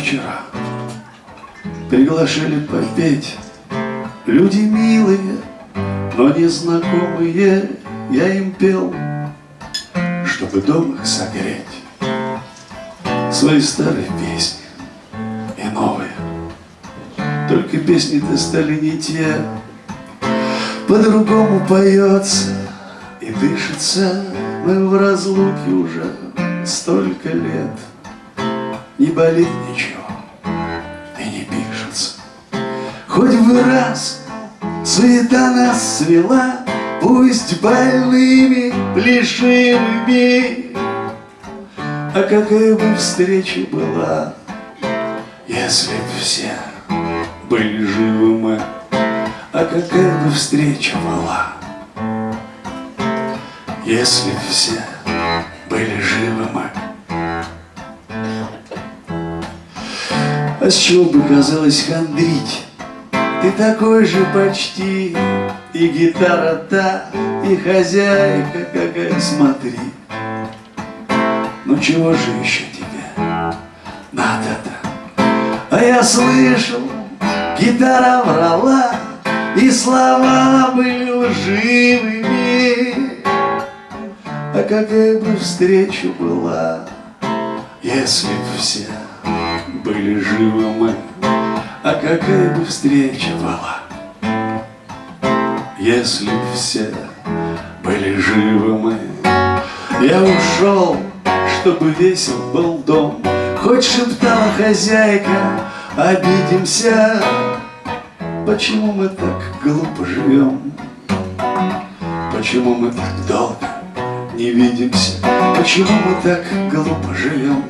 вчера. Приглашали попеть. Люди милые, но незнакомые. Я им пел, чтобы дом их согреть. Свои старые песни и новые. Только песни-то стали не те. По-другому поется и дышится. Мы в разлуке уже столько лет Не болит ничего. Хоть бы раз суета нас свела, Пусть больными, плешивыми, А какая бы встреча была, Если б все были живы мы, А какая бы встреча была, Если б все были живы мы. А с чего бы казалось хандрить? Ты такой же почти, и гитара та, и хозяйка какая, смотри. Ну чего же еще тебе надо-то? А я слышал, гитара врала, и слова были лживыми. А какая бы встреча была, если б все были живы мы? А какая бы встреча была, Если все были живы мы. Я ушел, чтобы весел был дом, Хоть шептала хозяйка, обидимся. Почему мы так глупо живем? Почему мы так долго не видимся? Почему мы так глупо живем?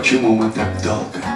Почему мы так долго